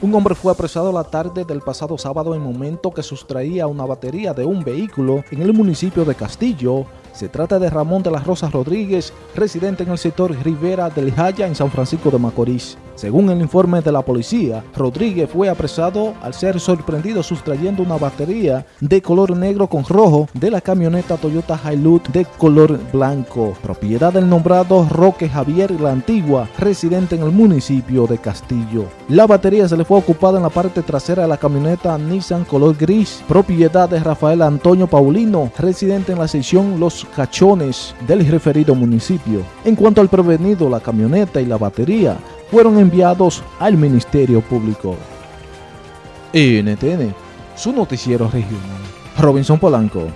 Un hombre fue apresado la tarde del pasado sábado en momento que sustraía una batería de un vehículo en el municipio de Castillo. Se trata de Ramón de las Rosas Rodríguez, residente en el sector Rivera del Jaya en San Francisco de Macorís. Según el informe de la policía, Rodríguez fue apresado al ser sorprendido sustrayendo una batería de color negro con rojo de la camioneta Toyota Hilux de color blanco, propiedad del nombrado Roque Javier La Antigua, residente en el municipio de Castillo. La batería se le fue ocupada en la parte trasera de la camioneta Nissan color gris, propiedad de Rafael Antonio Paulino, residente en la sección Los Cachones del referido municipio. En cuanto al prevenido, la camioneta y la batería fueron enviados al Ministerio Público. NTN, su noticiero regional. Robinson Polanco.